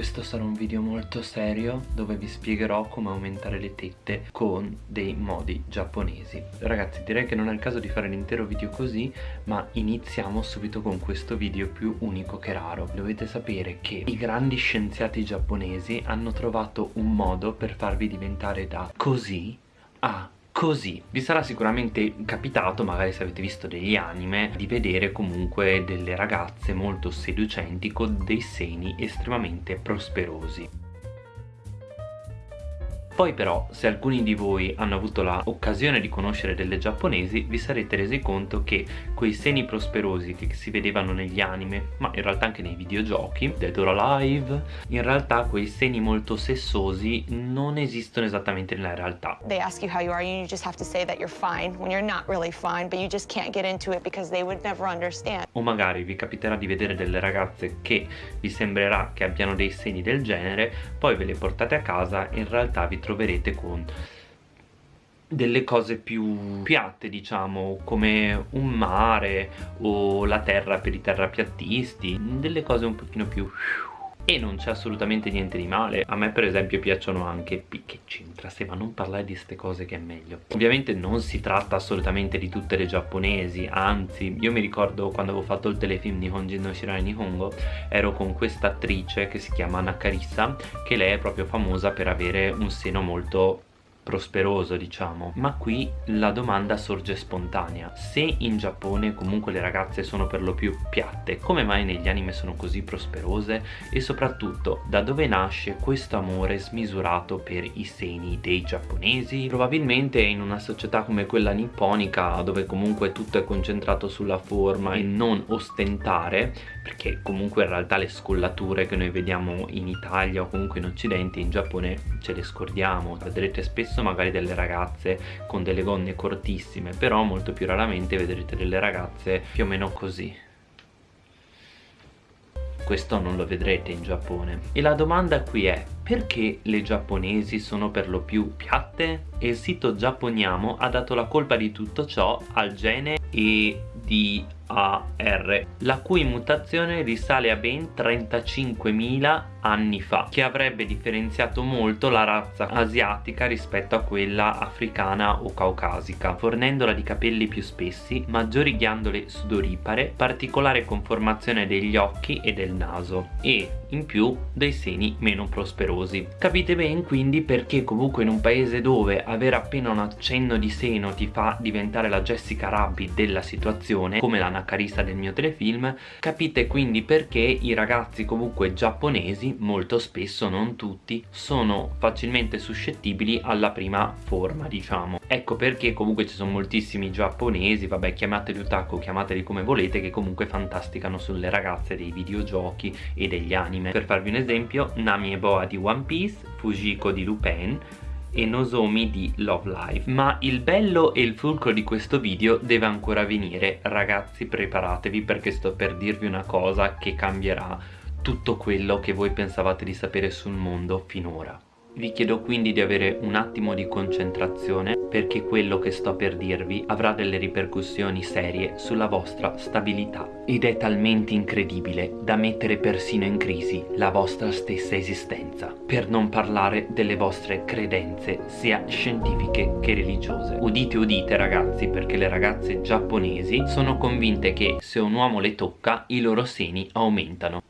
questo sarà un video molto serio dove vi spiegherò come aumentare le tette con dei modi giapponesi. Ragazzi direi che non è il caso di fare l'intero video così ma iniziamo subito con questo video più unico che raro. Dovete sapere che i grandi scienziati giapponesi hanno trovato un modo per farvi diventare da così a così vi sarà sicuramente capitato magari se avete visto degli anime di vedere comunque delle ragazze molto seducenti con dei seni estremamente prosperosi poi però se alcuni di voi hanno avuto l'occasione di conoscere delle giapponesi vi sarete resi conto che quei seni prosperosi che si vedevano negli anime ma in realtà anche nei videogiochi Dead or Alive in realtà quei seni molto sessosi non esistono esattamente nella realtà. They ask you how you are and you just have to say that you're fine when you're not really fine but you just can't get into it because they would never understand. O magari vi capiterà di vedere delle ragazze che vi sembrerà che abbiano dei seni del genere poi ve le portate a casa e in realtà vi trovate troverete con delle cose più piatte diciamo come un mare o la terra per i terrapiattisti delle cose un pochino più e non c'è assolutamente niente di male. A me per esempio piacciono anche che c'entra se ma non parlare di queste cose che è meglio. Ovviamente non si tratta assolutamente di tutte le giapponesi anzi io mi ricordo quando avevo fatto il telefilm di Honjin no Shirai Nihongo ero con questa attrice che si chiama Nakarisa che lei è proprio famosa per avere un seno molto prosperoso diciamo. Ma qui la domanda sorge spontanea. Se in Giappone comunque le ragazze sono per lo più piatte come mai negli anime sono così prosperose? E soprattutto da dove nasce questo amore smisurato per i seni dei giapponesi? Probabilmente in una società come quella nipponica dove comunque tutto è concentrato sulla forma e non ostentare perché comunque in realtà le scollature che noi vediamo in Italia o comunque in Occidente in Giappone ce le scordiamo. Vedrete spesso spesso magari delle ragazze con delle gonne cortissime però molto più raramente vedrete delle ragazze più o meno così questo non lo vedrete in Giappone e la domanda qui è perché le giapponesi sono per lo più piatte? E il sito Giapponiamo ha dato la colpa di tutto ciò al gene e di AR, la cui mutazione risale a ben 35.000 anni fa, che avrebbe differenziato molto la razza asiatica rispetto a quella africana o caucasica, fornendola di capelli più spessi, maggiori ghiandole sudoripare, particolare conformazione degli occhi e del naso e in più dei seni meno prosperosi. Capite ben quindi perché comunque in un paese dove avere appena un accenno di seno ti fa diventare la Jessica Rabbit della situazione, come la carista del mio telefilm capite quindi perché i ragazzi comunque giapponesi molto spesso non tutti sono facilmente suscettibili alla prima forma diciamo. Ecco perché comunque ci sono moltissimi giapponesi vabbè chiamateli otaku chiamateli come volete che comunque fantasticano sulle ragazze dei videogiochi e degli anime. Per farvi un esempio Nami e Boa di One Piece Fujiko di Lupin e Nozomi di Love Life ma il bello e il fulcro di questo video deve ancora venire. Ragazzi preparatevi perché sto per dirvi una cosa che cambierà tutto quello che voi pensavate di sapere sul mondo finora. Vi chiedo quindi di avere un attimo di concentrazione perché quello che sto per dirvi avrà delle ripercussioni serie sulla vostra stabilità. Ed è talmente incredibile da mettere persino in crisi la vostra stessa esistenza per non parlare delle vostre credenze sia scientifiche che religiose. Udite udite ragazzi perché le ragazze giapponesi sono convinte che se un uomo le tocca i loro seni aumentano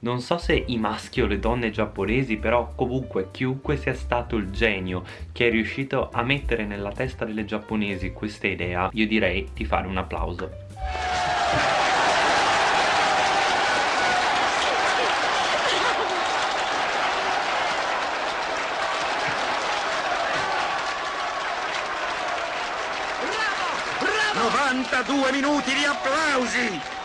non so se i maschi o le donne giapponesi però comunque chiunque sia stato il genio che è riuscito a mettere nella testa delle giapponesi questa idea io direi di fare un applauso Bravo! Bravo! 92 minuti di applausi!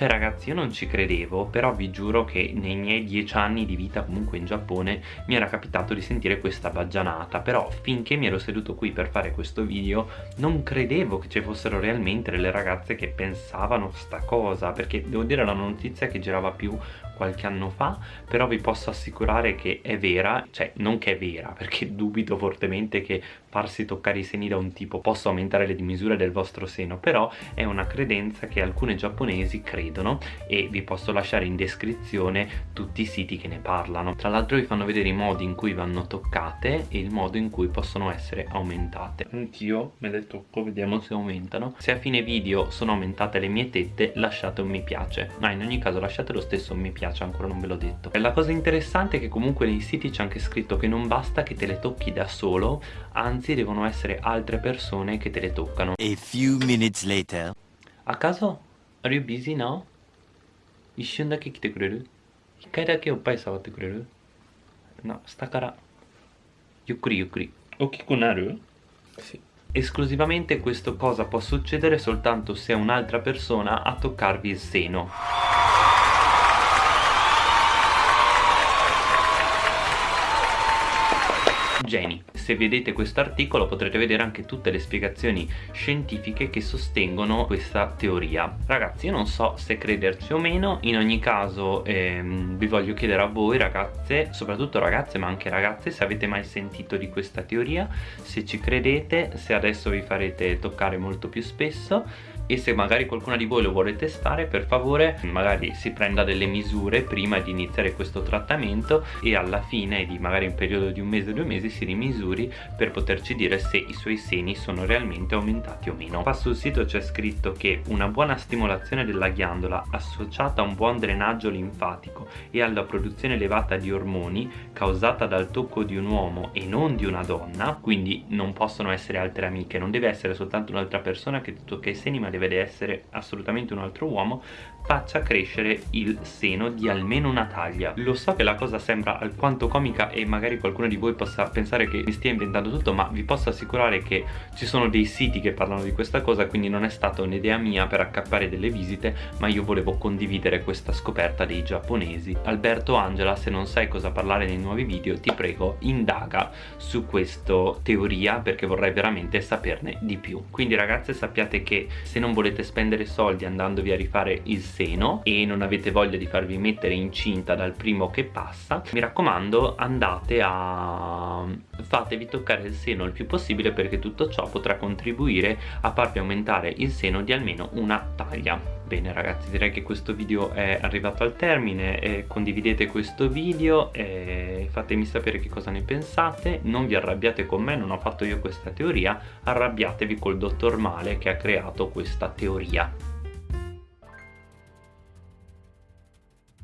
Cioè ragazzi io non ci credevo però vi giuro che nei miei dieci anni di vita comunque in Giappone mi era capitato di sentire questa baggianata. Però finché mi ero seduto qui per fare questo video non credevo che ci fossero realmente delle ragazze che pensavano sta cosa. Perché devo dire la notizia che girava più qualche anno fa però vi posso assicurare che è vera. Cioè non che è vera perché dubito fortemente che farsi toccare i seni da un tipo possa aumentare le misure del vostro seno. Però è una credenza che alcune giapponesi credono ridono e vi posso lasciare in descrizione tutti i siti che ne parlano. Tra l'altro vi fanno vedere i modi in cui vanno toccate e il modo in cui possono essere aumentate. Anch'io me le tocco vediamo se aumentano. Se a fine video sono aumentate le mie tette lasciate un mi piace. Ma in ogni caso lasciate lo stesso un mi piace ancora non ve l'ho detto. La cosa interessante è che comunque nei siti c'è anche scritto che non basta che te le tocchi da solo anzi devono essere altre persone che te le toccano. A few minutes later. A caso Are you busy now? 一瞬だけ来てくれる一回だけおっぱい触ってくれるな、下からゆっくりゆっくり大きくなる Sì. Esclusivamente questo cosa può succedere soltanto se è un'altra persona a toccarvi il seno Jenny. Se vedete questo articolo potrete vedere anche tutte le spiegazioni scientifiche che sostengono questa teoria. Ragazzi io non so se crederci o meno, in ogni caso ehm, vi voglio chiedere a voi ragazze, soprattutto ragazze ma anche ragazze, se avete mai sentito di questa teoria, se ci credete, se adesso vi farete toccare molto più spesso e se magari qualcuna di voi lo vuole testare per favore magari si prenda delle misure prima di iniziare questo trattamento e alla fine di magari un periodo di un mese o due mesi si rimisuri per poterci dire se i suoi seni sono realmente aumentati o meno. Qua sul sito c'è scritto che una buona stimolazione della ghiandola associata a un buon drenaggio linfatico e alla produzione elevata di ormoni causata dal tocco di un uomo e non di una donna quindi non possono essere altre amiche non deve essere soltanto un'altra persona che tocca i seni ma deve deve essere assolutamente un altro uomo faccia crescere il seno di almeno una taglia. Lo so che la cosa sembra alquanto comica e magari qualcuno di voi possa pensare che mi stia inventando tutto ma vi posso assicurare che ci sono dei siti che parlano di questa cosa quindi non è stata un'idea mia per accappare delle visite ma io volevo condividere questa scoperta dei giapponesi. Alberto Angela se non sai cosa parlare nei nuovi video ti prego indaga su questa teoria perché vorrei veramente saperne di più. Quindi ragazze sappiate che se non volete spendere soldi andandovi a rifare il seno e non avete voglia di farvi mettere incinta dal primo che passa mi raccomando andate a fatevi toccare il seno il più possibile perché tutto ciò potrà contribuire a farvi aumentare il seno di almeno una taglia Bene ragazzi direi che questo video è arrivato al termine eh, condividete questo video e fatemi sapere che cosa ne pensate non vi arrabbiate con me non ho fatto io questa teoria arrabbiatevi col dottor Male che ha creato questa teoria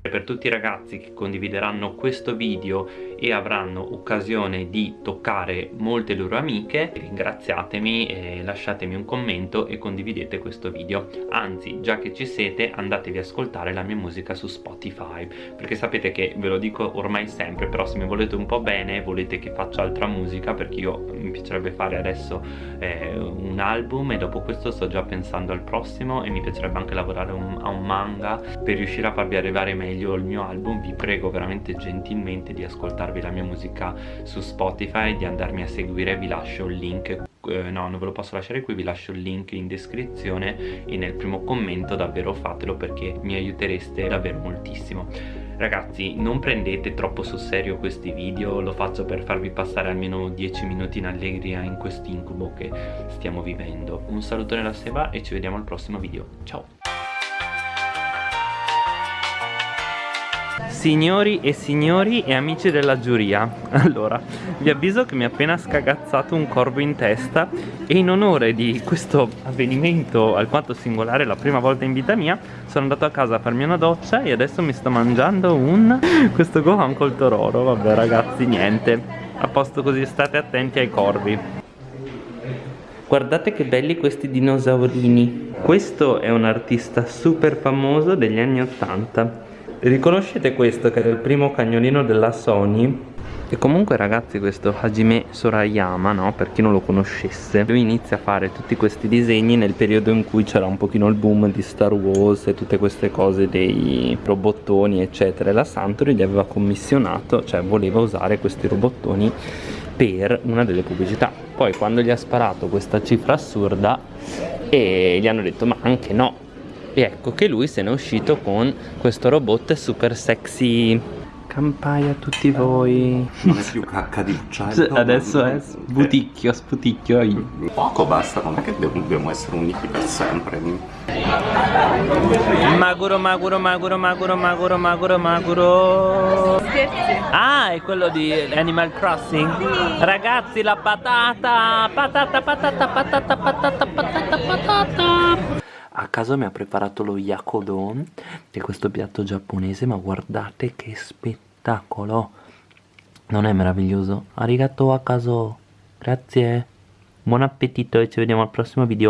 per tutti i ragazzi che condivideranno questo video e avranno occasione di toccare molte loro amiche ringraziatemi e lasciatemi un commento e condividete questo video. Anzi già che ci siete andatevi a ascoltare la mia musica su Spotify perché sapete che ve lo dico ormai sempre però se mi volete un po' bene volete che faccia altra musica perché io mi piacerebbe fare adesso eh, un album e dopo questo sto già pensando al prossimo e mi piacerebbe anche lavorare un, a un manga per riuscire a farvi arrivare meglio il mio album vi prego veramente gentilmente di ascoltarvi la mia musica su Spotify di andarmi a seguire vi lascio il link eh, no non ve lo posso lasciare qui vi lascio il link in descrizione e nel primo commento davvero fatelo perché mi aiutereste davvero moltissimo. Ragazzi non prendete troppo sul serio questi video lo faccio per farvi passare almeno 10 minuti in allegria in quest'incubo che stiamo vivendo. Un saluto nella seba e ci vediamo al prossimo video. Ciao Signori e signori e amici della giuria. Allora, vi avviso che mi ha appena scagazzato un corvo in testa E in onore di questo avvenimento alquanto singolare la prima volta in vita mia Sono andato a casa a farmi una doccia e adesso mi sto mangiando un... Questo gohan col tororo. Vabbè ragazzi, niente. A posto così state attenti ai corvi. Guardate che belli questi dinosaurini. Questo è un artista super famoso degli anni 80 Riconoscete questo che era il primo cagnolino della Sony? E comunque ragazzi questo Hajime Sorayama, no? Per chi non lo conoscesse Lui inizia a fare tutti questi disegni nel periodo in cui c'era un pochino il boom di Star Wars E tutte queste cose dei robottoni eccetera E la Santori gli aveva commissionato, cioè voleva usare questi robottoni per una delle pubblicità Poi quando gli ha sparato questa cifra assurda E gli hanno detto ma anche no e ecco che lui se n'è uscito con questo robot super sexy Campai a tutti voi. Non è più cacca di uccello. Adesso è sputicchio, sputicchio. io. Poco basta, non è che dobbiamo essere uniti per sempre. Maguro, maguro, maguro, maguro, maguro, maguro, maguro. Ah, è quello di Animal Crossing? Ragazzi, la patata! Patata, patata, patata, patata, patata, patata. A caso mi ha preparato lo yakodon, che è questo piatto giapponese, ma guardate che spettacolo! Non è meraviglioso? Arigato a caso! Grazie! Buon appetito e ci vediamo al prossimo video!